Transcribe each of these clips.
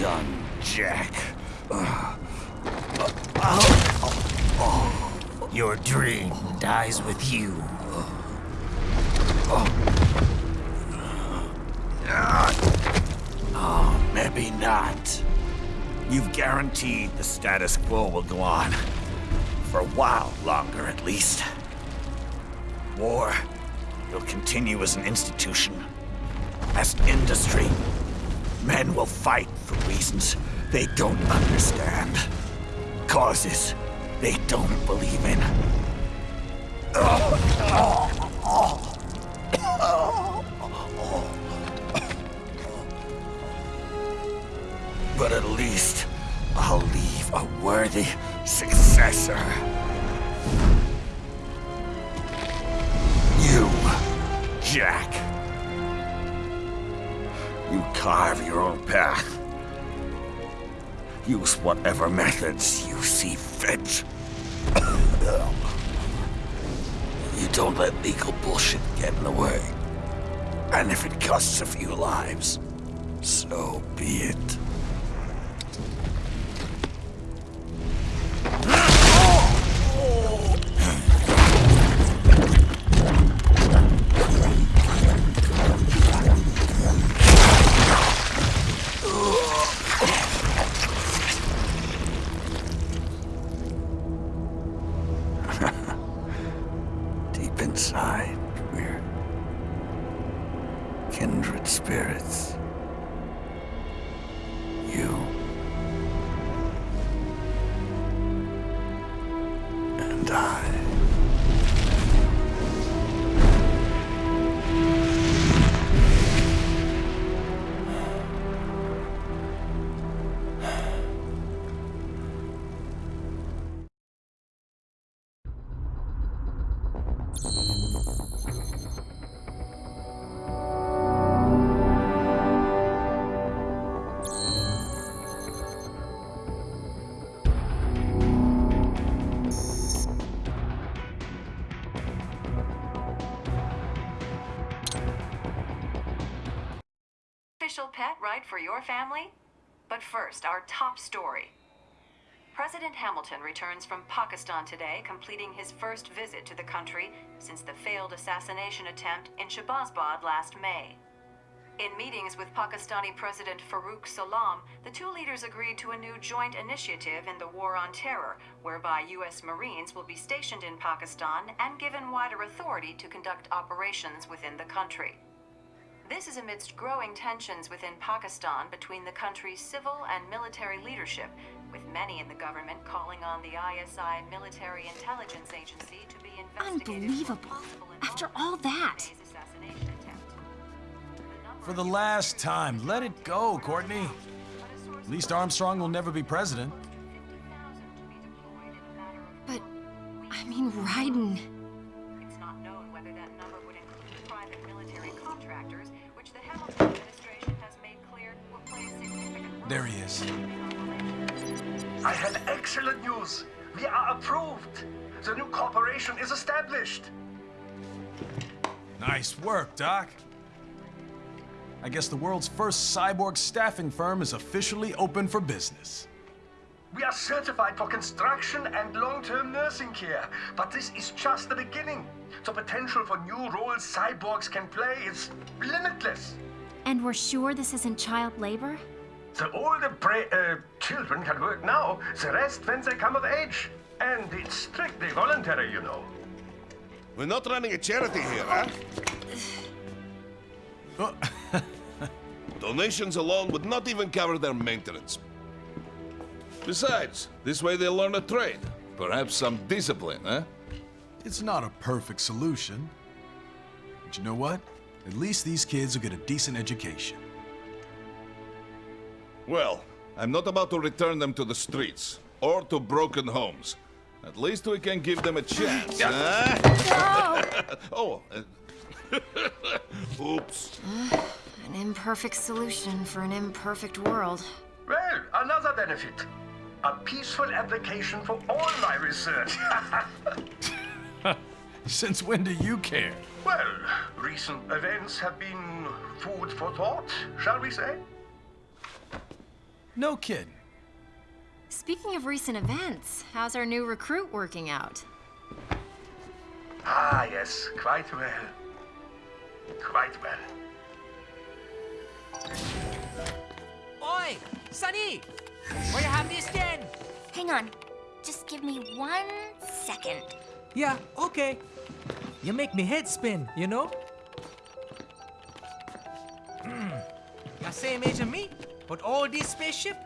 done, Jack. Your dream dies with you. Oh, maybe not. You've guaranteed the status quo will go on. For a while longer, at least. War will continue as an institution. As industry. Men will fight for reasons they don't understand. Causes they don't believe in. But at least I'll leave a worthy successor. You, Jack. You carve your own path. Use whatever methods you see fit. you don't let legal bullshit get in the way. And if it costs a few lives, so be it. Deep inside, we're kindred spirits. You and I. right for your family? But first, our top story. President Hamilton returns from Pakistan today, completing his first visit to the country since the failed assassination attempt in Shabazbad last May. In meetings with Pakistani President Farooq Salam, the two leaders agreed to a new joint initiative in the War on Terror, whereby U.S. Marines will be stationed in Pakistan and given wider authority to conduct operations within the country. This is amidst growing tensions within Pakistan between the country's civil and military leadership, with many in the government calling on the ISI Military Intelligence Agency to be investigated Unbelievable. After all that. May's assassination attempt. The number For the last time, let it go, Courtney. but a source At least Armstrong will never be president. There he is. I have excellent news. We are approved. The new corporation is established. Nice work, Doc. I guess the world's first cyborg staffing firm is officially open for business. We are certified for construction and long-term nursing care. But this is just the beginning. The potential for new roles cyborgs can play is limitless. And we're sure this isn't child labor? The older pra- uh, children can work now, the rest when they come of age. And it's strictly voluntary, you know. We're not running a charity here, huh? Oh, Donations alone would not even cover their maintenance. Besides, this way they'll learn a trade. Perhaps some discipline, huh? it's not a perfect solution. But you know what? At least these kids will get a decent education. Well, I'm not about to return them to the streets or to broken homes. At least we can give them a chance, huh? oh, uh, oops. An imperfect solution for an imperfect world. Well, another benefit. A peaceful application for all my research. Since when do you care? well, recent events have been food for thought, shall we say? No kidding. Speaking of recent events, how's our new recruit working out? Ah, yes, quite well. Quite well. Oi, Sunny! Where you have this then? Hang on. Just give me one second. Yeah, okay. You make me head spin, you know? Hmm. You're same age as me, but all this spaceship,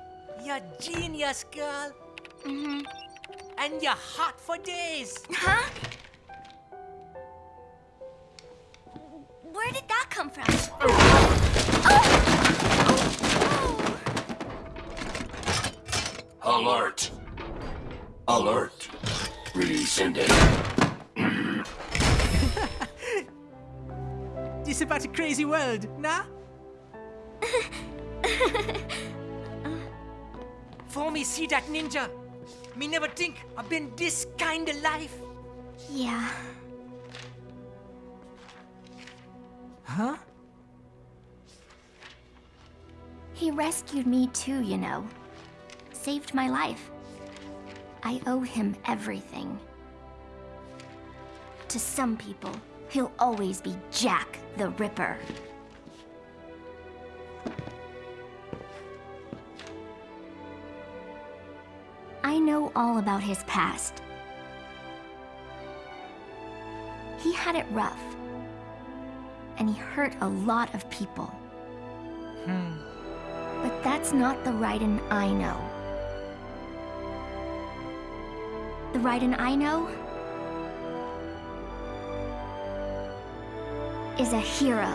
you're genius, girl. Mm-hmm. And you're hot for days. Huh? Where did that come from? Alert! Alert! Rescinded. This about a crazy world, nah? For me see that ninja, me never think I've been this kind of life. Yeah. Huh? He rescued me too, you know. Saved my life. I owe him everything. To some people, he'll always be Jack the Ripper. Know all about his past. He had it rough. And he hurt a lot of people. Hmm. But that's not the Raiden I know. The Raiden I know is a hero.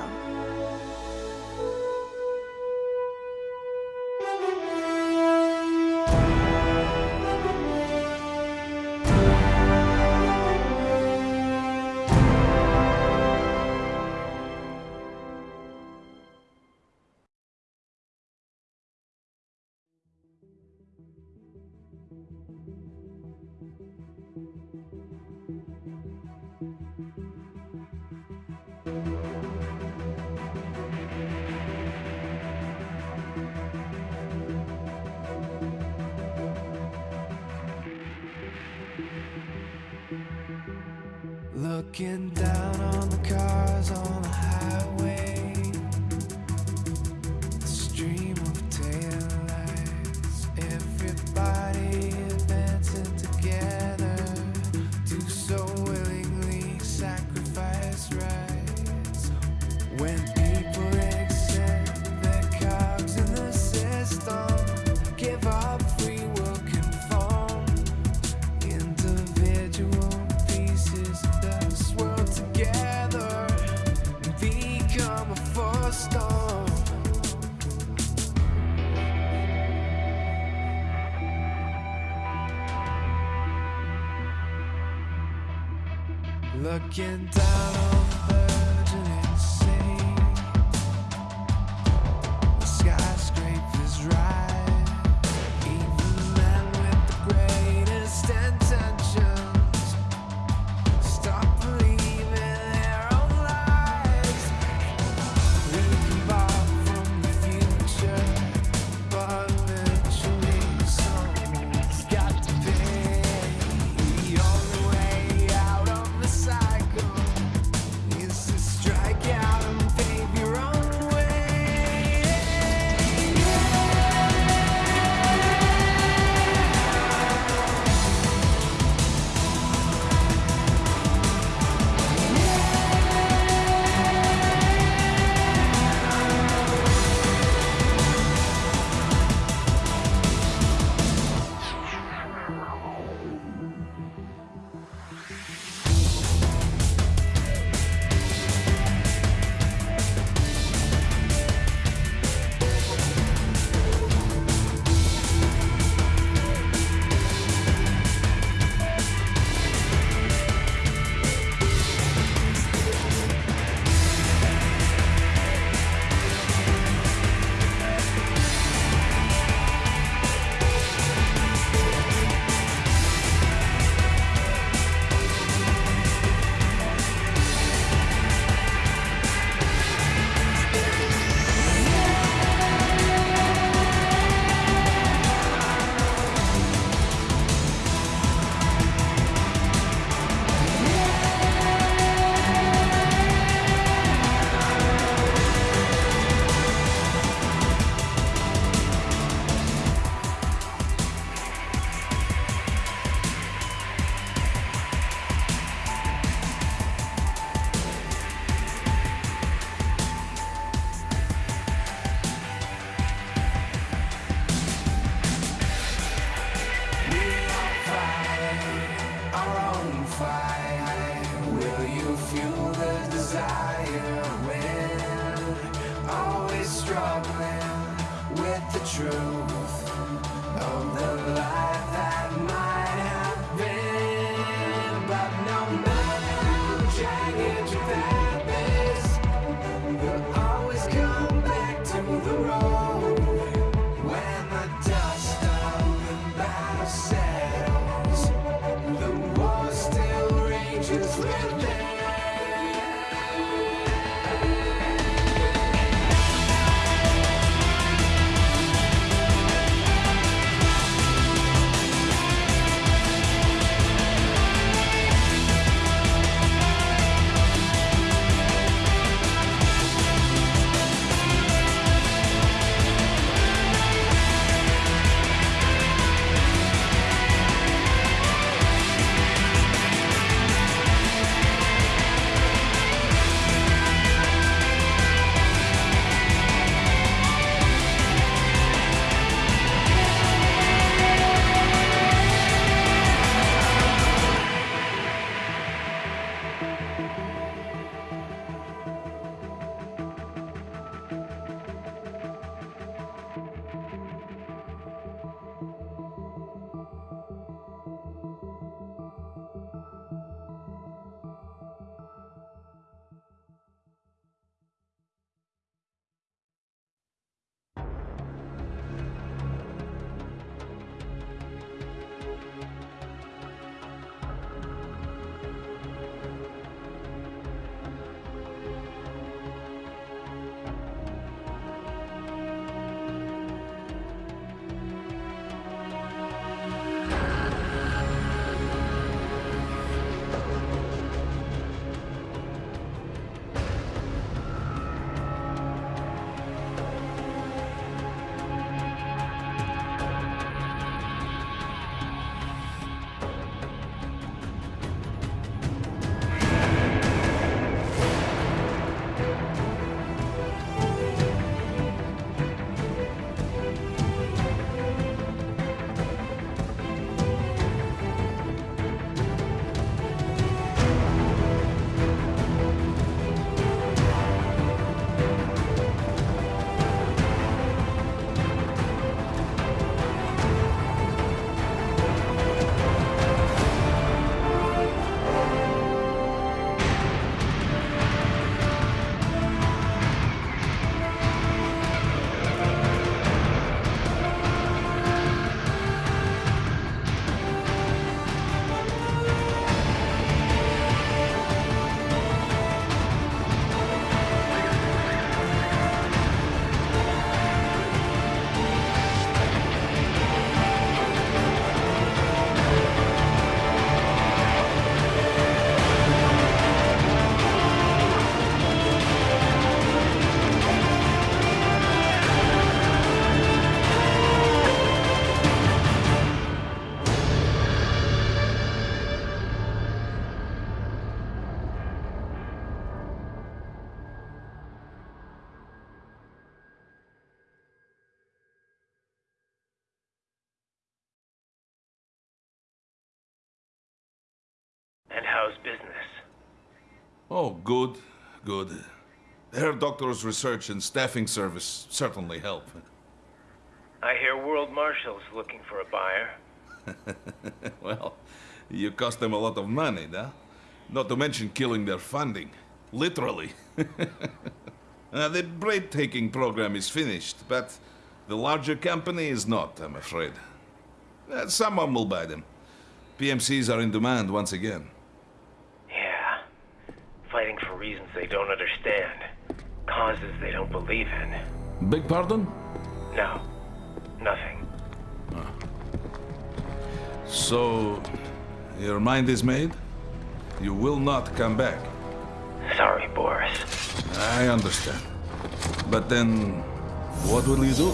Looking down on the cars on the highway, Looking down on the Will you fuel the desire? When Always struggling with the truth? Within. Oh, good, good. Herr Doctor's research and staffing service certainly help. I hear World Marshal's looking for a buyer. well, you cost them a lot of money, no? Not to mention killing their funding. Literally. uh, the breathtaking program is finished, but the larger company is not, I'm afraid. Uh, someone will buy them. PMCs are in demand once again. Yeah. Fighting for reasons they don't understand. Causes they don't believe in. Big pardon? No. Nothing. So, your mind is made? You will not come back. Sorry, Boris. I understand. But then, what will you do?